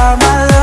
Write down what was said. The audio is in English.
are my love